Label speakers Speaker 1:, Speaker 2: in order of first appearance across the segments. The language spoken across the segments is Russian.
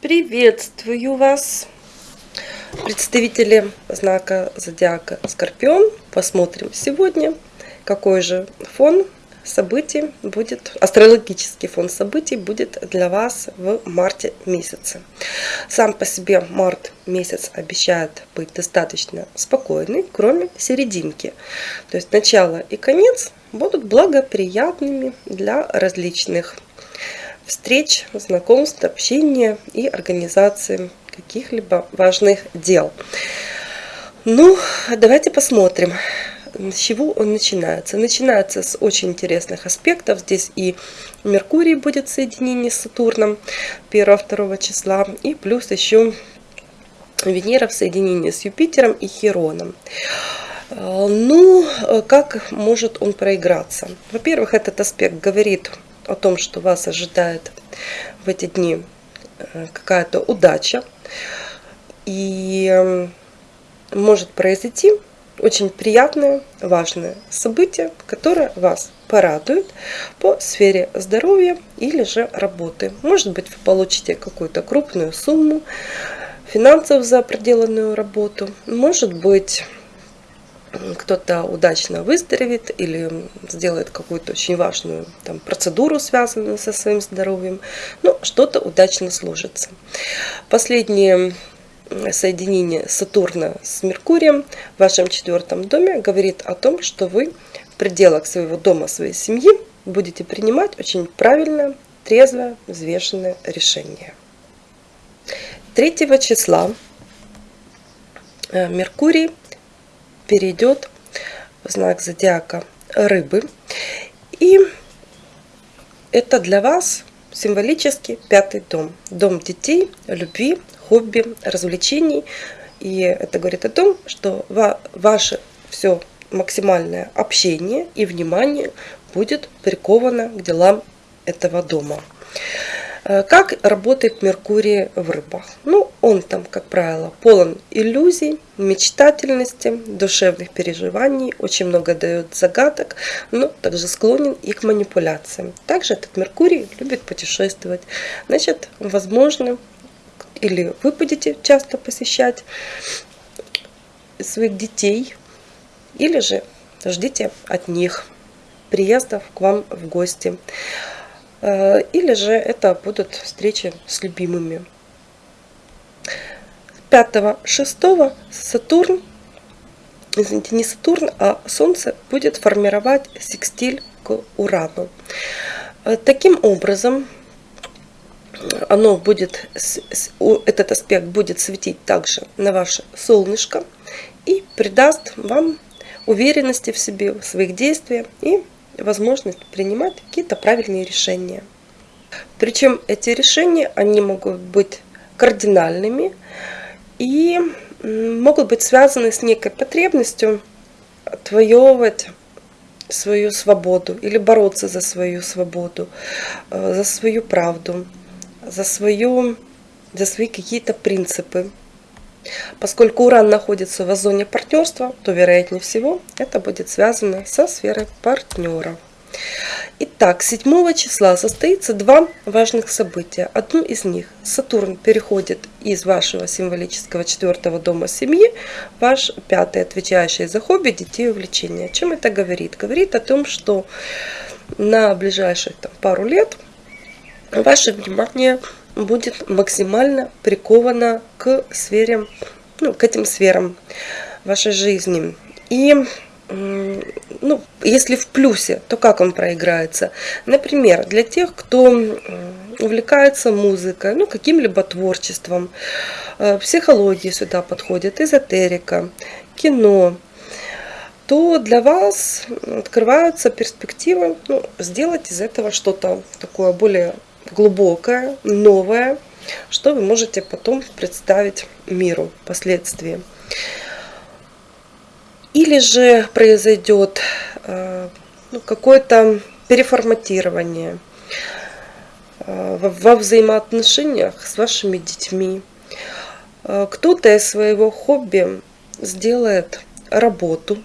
Speaker 1: Приветствую вас, представители знака зодиака Скорпион. Посмотрим сегодня, какой же фон событий будет, астрологический фон событий будет для вас в марте месяце. Сам по себе март месяц обещает быть достаточно спокойный, кроме серединки. То есть начало и конец будут благоприятными для различных встреч, знакомств, общения и организации каких-либо важных дел. Ну, давайте посмотрим, с чего он начинается. Начинается с очень интересных аспектов. Здесь и Меркурий будет в соединении с Сатурном 1-2 числа, и плюс еще Венера в соединении с Юпитером и Хероном. Ну, как может он проиграться? Во-первых, этот аспект говорит о том, что вас ожидает в эти дни э, какая-то удача. И может произойти очень приятное, важное событие, которое вас порадует по сфере здоровья или же работы. Может быть, вы получите какую-то крупную сумму финансов за проделанную работу. Может быть, кто-то удачно выздоровеет или сделает какую-то очень важную там, процедуру, связанную со своим здоровьем, ну, что-то удачно сложится. Последнее соединение Сатурна с Меркурием в вашем четвертом доме говорит о том, что вы в пределах своего дома, своей семьи будете принимать очень правильное, трезвое, взвешенное решение. 3 числа э, Меркурий перейдет в знак зодиака рыбы. И это для вас символически пятый дом. Дом детей, любви, хобби, развлечений. И это говорит о том, что ваше все максимальное общение и внимание будет приковано к делам этого дома. Э, как работает Меркурий в рыбах? Ну, он там, как правило, полон иллюзий, мечтательности, душевных переживаний, очень много дает загадок, но также склонен и к манипуляциям. Также этот Меркурий любит путешествовать. Значит, возможно, или вы будете часто посещать своих детей, или же ждите от них приездов к вам в гости. Э, или же это будут встречи с любимыми. 5-6 Сатурн, извините, не Сатурн, а Солнце будет формировать секстиль к Урану. Э, таким образом, оно будет, этот аспект будет светить также на ваше солнышко и придаст вам уверенности в себе, в своих действиях и возможность принимать какие-то правильные решения. Причем эти решения, они могут быть кардинальными и могут быть связаны с некой потребностью отвоевывать свою свободу или бороться за свою свободу, э, за свою правду, за, свою, за свои какие-то принципы. Поскольку Уран находится в зоне партнерства, то, вероятнее всего, это будет связано со сферой партнеров. Итак, 7 числа состоится два важных события. Одно из них Сатурн переходит из вашего символического четвертого дома семьи ваш пятый, отвечающий за хобби, детей и увлечения. Чем это говорит? Говорит о том, что на ближайшие там, пару лет ваше внимание будет максимально приковано к сфере, ну, к этим сферам вашей жизни. И ну, если в плюсе, то как он проиграется? Например, для тех, кто увлекается музыкой, ну, каким-либо творчеством, э, психология сюда подходит, эзотерика, кино, то для вас открываются перспективы ну, сделать из этого что-то такое более глубокое, новое, что вы можете потом представить миру впоследствии. Или же произойдет э, ну, какое-то переформатирование э, во взаимоотношениях с вашими детьми. Э, кто-то из своего хобби сделает работу,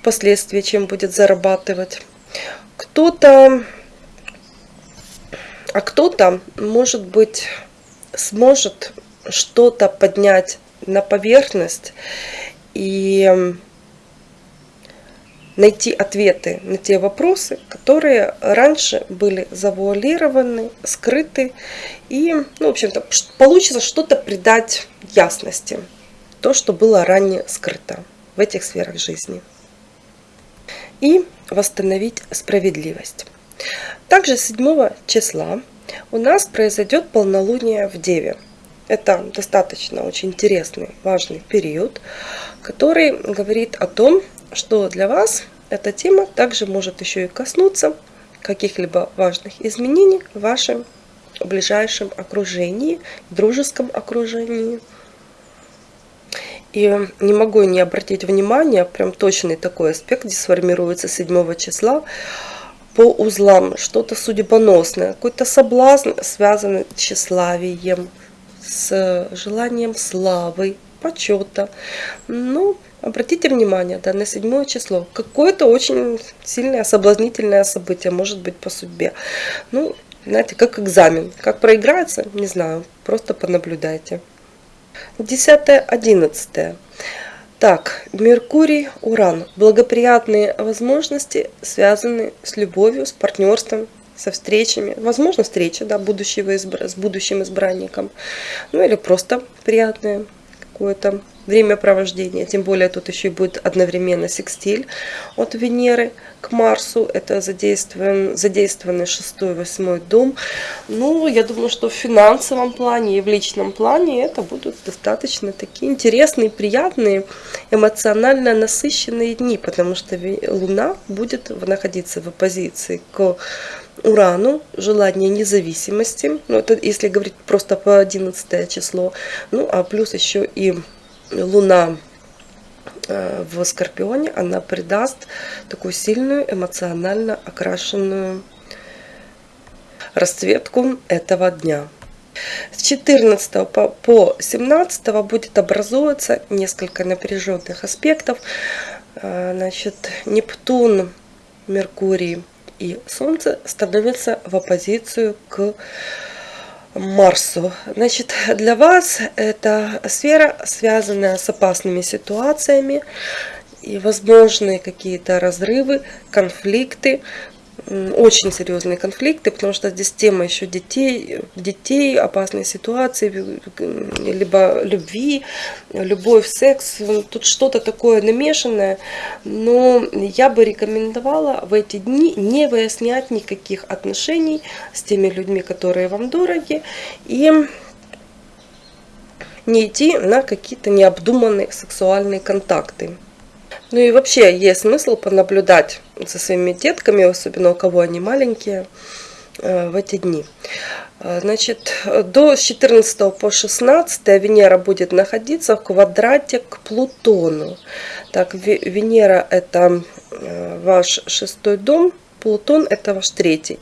Speaker 1: впоследствии чем будет зарабатывать. Кто-то а кто-то, может быть, сможет что-то поднять на поверхность и найти ответы на те вопросы, которые раньше были завуалированы, скрыты. И, ну, в общем-то, получится что-то придать ясности. То, что было ранее скрыто в этих сферах жизни. И восстановить справедливость. Также 7 числа у нас произойдет полнолуние в Деве. Это достаточно очень интересный, важный период, который говорит о том, что для вас эта тема также может еще и коснуться каких-либо важных изменений в вашем ближайшем окружении, дружеском окружении. И не могу не обратить внимание, прям точный такой аспект здесь сформируется 7 числа по узлам, что-то судьбоносное, какой-то соблазн, связанный с тщеславием, с желанием славы, почета. Ну, обратите внимание, да, на седьмое число. Какое-то очень сильное, соблазнительное событие, может быть, по судьбе. Ну, знаете, как экзамен. Как проиграется, не знаю, просто понаблюдайте. Десятое, одиннадцатое. Так, Меркурий, Уран. Благоприятные возможности связаны с любовью, с партнерством, со встречами. Возможно, встреча, да, будущего избра... с будущим избранником. Ну или просто приятное какое-то времяпровождение. Тем более тут еще и будет одновременно секстиль от Венеры к Марсу. Это задействован, задействованный шестой, восьмой дом. Ну, я думаю, что в финансовом плане и в личном плане это будут достаточно такие интересные, приятные, эмоционально насыщенные дни, потому что Луна будет находиться в оппозиции к Урану, желание независимости, ну это если говорить просто по 11 число, ну а плюс еще и Луна э, в Скорпионе, она придаст такую сильную эмоционально окрашенную расцветку этого дня. С 14 по 17 будет образовываться несколько напряженных аспектов. Э, значит, Нептун, Меркурий и Солнце становятся в оппозицию к Марсу. Значит, для вас эта сфера, связанная с опасными ситуациями и возможные какие-то разрывы, конфликты, очень серьезные конфликты, потому что здесь тема еще детей, детей, опасные ситуации, либо любви, любовь, секс, тут что-то такое намешанное, но я бы рекомендовала в эти дни не выяснять никаких отношений с теми людьми, которые вам дороги, и не идти на какие-то необдуманные сексуальные контакты. Ну и вообще есть смысл понаблюдать за своими детками, особенно у кого они маленькие, э, в эти дни. Э, значит, до 14 по 16 Венера будет находиться в квадрате к Плутону. Так, Венера это э, ваш шестой дом, Плутон это ваш третий.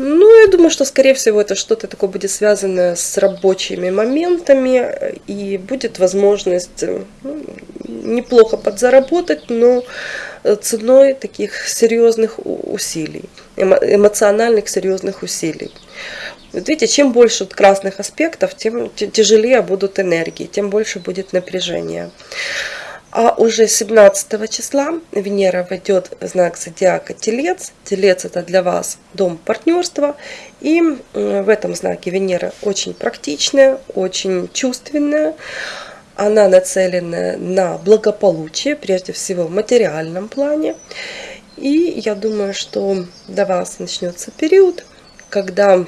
Speaker 1: Ну, я думаю, что, скорее всего, это что-то такое будет связано с рабочими моментами, и будет возможность ну, неплохо подзаработать, но ценой таких серьезных усилий, эмоциональных серьезных усилий. Вот видите, чем больше красных аспектов, тем тяжелее будут энергии, тем больше будет напряжение. А уже 17 числа Венера войдет в знак зодиака Телец. Телец это для вас дом партнерства. И в этом знаке Венера очень практичная, очень чувственная. Она нацелена на благополучие, прежде всего в материальном плане. И я думаю, что для вас начнется период, когда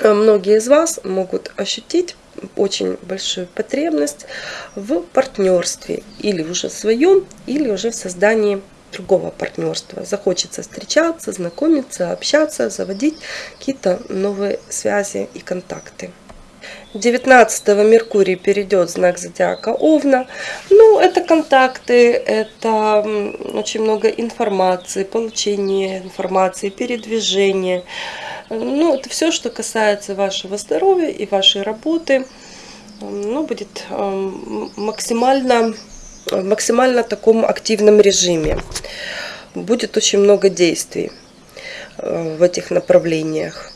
Speaker 1: многие из вас могут ощутить очень большую потребность в партнерстве, или уже в своем, или уже в создании другого партнерства. Захочется встречаться, знакомиться, общаться, заводить какие-то новые связи и контакты. 19 Меркурий перейдет в знак зодиака Овна. Ну, это контакты, это очень много информации, получение информации, передвижение. Ну, это все, что касается вашего здоровья и вашей работы. Ну, будет эм, максимально, в максимально таком активном режиме. Будет очень много действий э, в этих направлениях.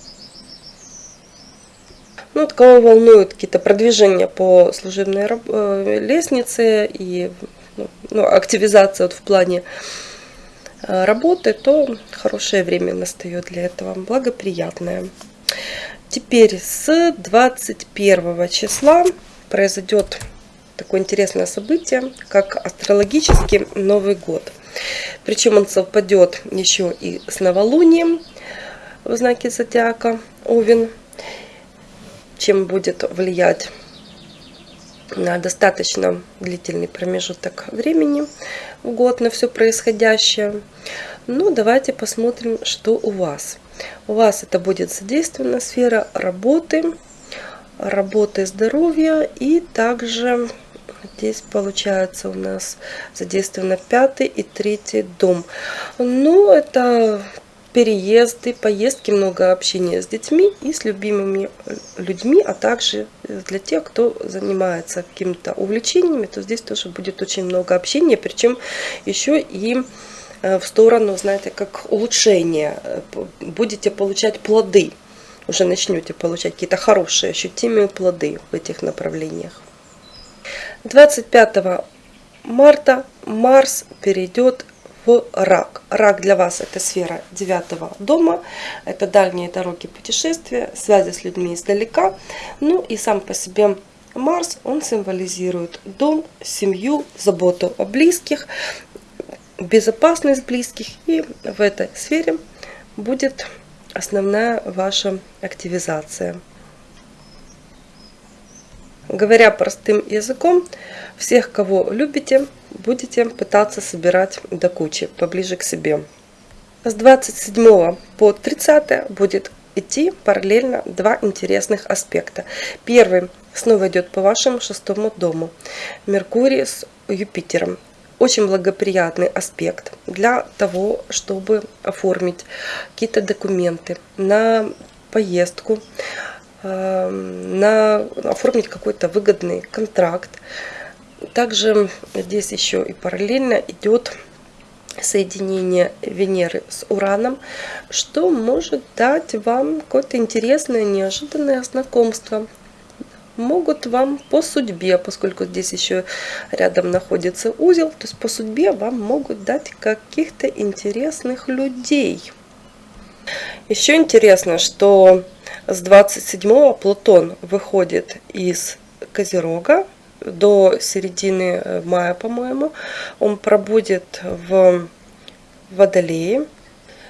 Speaker 1: Ну, вот кого волнуют какие-то продвижения по служебной э, лестнице и ну, активизация вот в плане э, работы, то хорошее время настает для этого, благоприятное. Теперь с 21 числа произойдет такое интересное событие, как астрологический Новый год. Причем он совпадет еще и с новолунием в знаке зодиака Овен, чем будет влиять на достаточно длительный промежуток времени в год на все происходящее. Ну, давайте посмотрим, что у вас. У вас это будет задействована сфера работы, работы здоровья и также Здесь получается у нас задействовано пятый и третий дом. Ну, это переезды, поездки, много общения с детьми и с любимыми людьми, а также для тех, кто занимается какими-то увлечениями, то здесь тоже будет очень много общения, причем еще и э, в сторону, знаете, как улучшения. Будете получать плоды, уже начнете получать какие-то хорошие, ощутимые плоды в этих направлениях. 25 марта Марс перейдет в рак. Рак для вас это сфера девятого дома, это дальние дороги путешествия, связи с людьми издалека. Ну и сам по себе Марс, он символизирует дом, семью, заботу о близких, безопасность близких. И в этой сфере будет основная ваша активизация. Говоря простым языком, всех, кого любите, будете пытаться собирать до кучи, поближе к себе. С 27 по 30 будет идти параллельно два интересных аспекта. Первый снова идет по вашему шестому дому. Меркурий с Юпитером. Очень благоприятный аспект для того, чтобы оформить какие-то документы на поездку, Эм, на оформить какой-то выгодный контракт. Также здесь еще и параллельно идет соединение Венеры с Ураном, что может дать вам какое-то интересное, неожиданное знакомство. Могут вам по судьбе, поскольку здесь еще рядом находится узел, то есть по судьбе вам могут дать каких-то интересных людей. Еще интересно, что с 27 Плутон выходит из Козерога до середины э, мая, по-моему. Он пробудет в Водолее.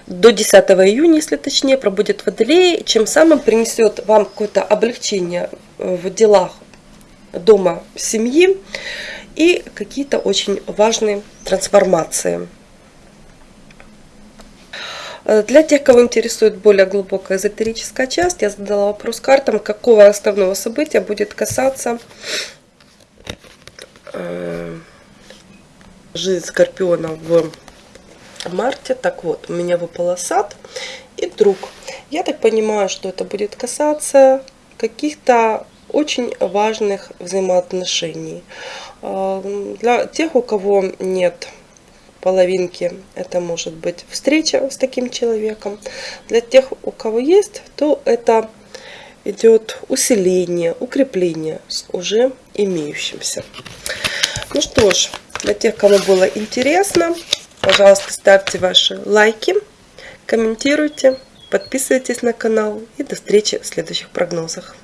Speaker 1: До 10 июня, если точнее, пробудет в Водолее, чем самым принесет вам какое-то облегчение в делах дома, семьи и какие-то очень важные трансформации. Э, для тех, кого интересует более глубокая эзотерическая часть, я задала вопрос картам, какого основного события будет касаться э, жизнь Скорпиона в марте. Так вот, у меня выпал сад и друг. Я так понимаю, что это будет касаться каких-то очень важных взаимоотношений. Э, для тех, у кого нет половинки это может быть встреча с таким человеком. Для тех, у кого есть, то это идет усиление, укрепление уже имеющимся. Ну что ж, для тех, кому было интересно, пожалуйста, ставьте ваши лайки, комментируйте, подписывайтесь на канал и до встречи в следующих прогнозах.